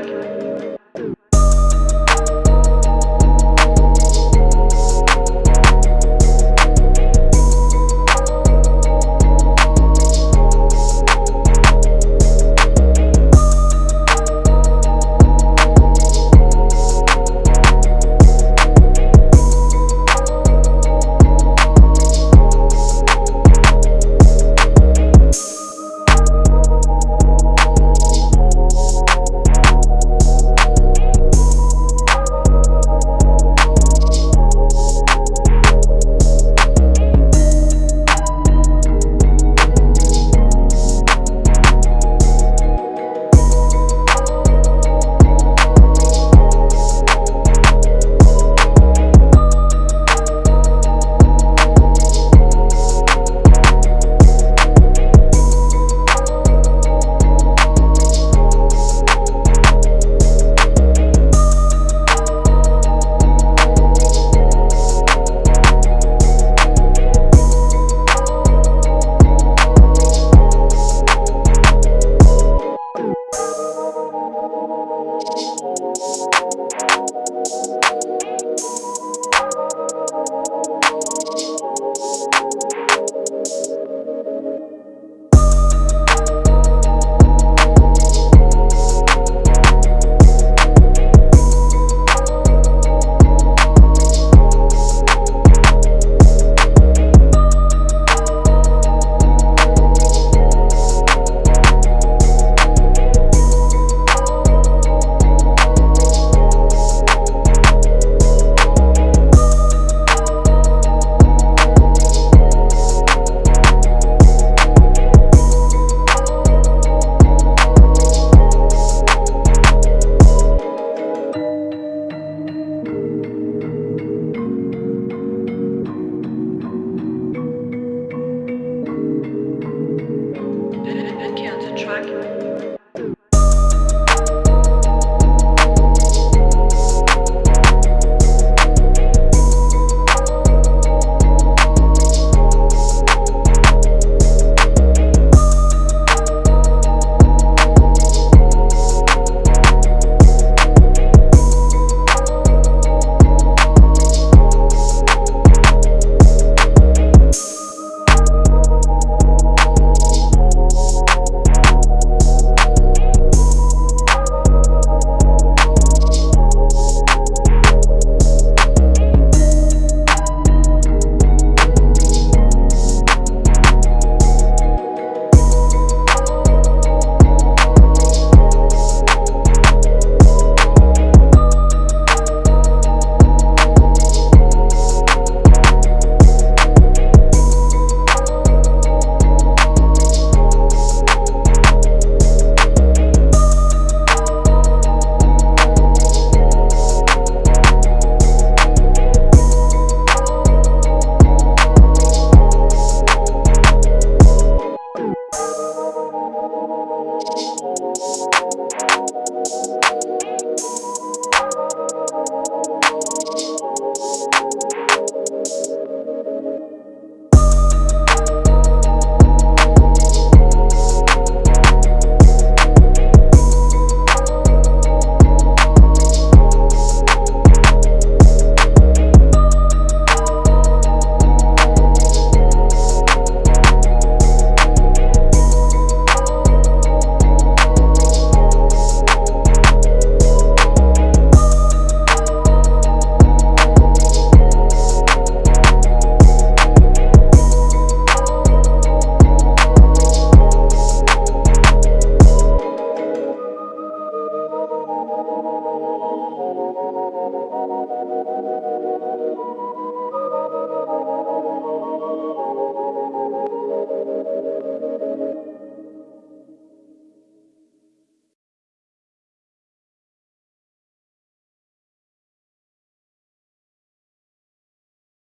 accurate.